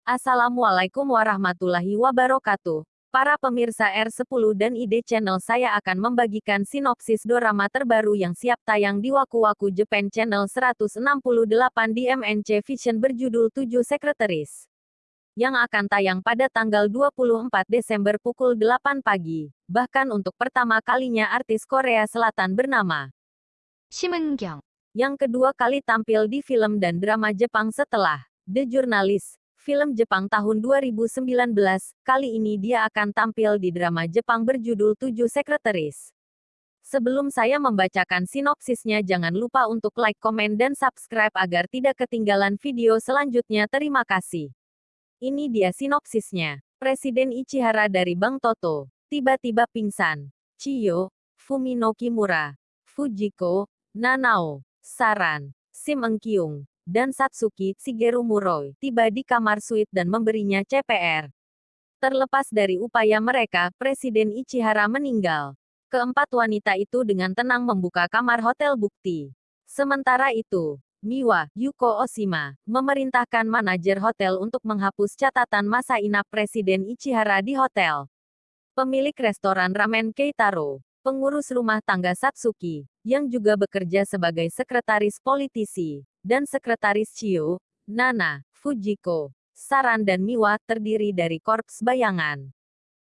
Assalamualaikum warahmatullahi wabarakatuh. Para pemirsa R10 dan ID Channel saya akan membagikan sinopsis dorama terbaru yang siap tayang di Waku Waku Japan Channel 168 di MNC Vision berjudul 7 Sekretaris. Yang akan tayang pada tanggal 24 Desember pukul 8 pagi. Bahkan untuk pertama kalinya artis Korea Selatan bernama Shim Eun Kyung Yang kedua kali tampil di film dan drama Jepang setelah The Journalist film Jepang tahun 2019, kali ini dia akan tampil di drama Jepang berjudul Tujuh Sekretaris. Sebelum saya membacakan sinopsisnya jangan lupa untuk like, komen, dan subscribe agar tidak ketinggalan video selanjutnya terima kasih. Ini dia sinopsisnya. Presiden Ichihara dari Bank Toto, tiba-tiba pingsan. Chiyo, Fumino Kimura, Fujiko, Nanao, Saran, Sim Engkyung, dan Satsuki Shigeru Muroi tiba di kamar suite dan memberinya CPR. Terlepas dari upaya mereka, Presiden Ichihara meninggal. Keempat wanita itu dengan tenang membuka kamar hotel bukti. Sementara itu, Miwa, Yuko Oshima, memerintahkan manajer hotel untuk menghapus catatan masa inap Presiden Ichihara di hotel. Pemilik restoran ramen Keitaro, pengurus rumah tangga Satsuki, yang juga bekerja sebagai sekretaris politisi, dan Sekretaris Chiu, Nana, Fujiko, Saran dan Miwa terdiri dari korps bayangan.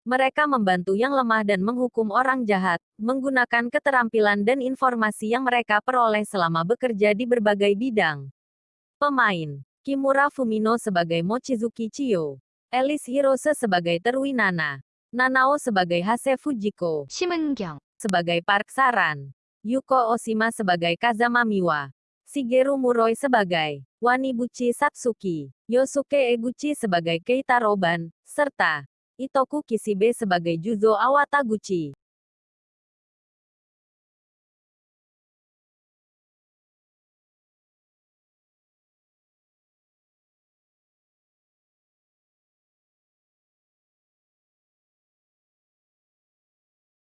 Mereka membantu yang lemah dan menghukum orang jahat, menggunakan keterampilan dan informasi yang mereka peroleh selama bekerja di berbagai bidang. Pemain Kimura Fumino sebagai Mochizuki Chiyo, Elis Hirose sebagai Terui Nana, Nanao sebagai Hase Fujiko, Shimengyang sebagai Park Saran, Yuko Oshima sebagai Kazama Miwa, Shigeru Muroi sebagai Wanibuchi Satsuki, Yosuke Eguchi sebagai Keitaro Ban, serta Itoku Kishibe sebagai Juzo Awataguchi.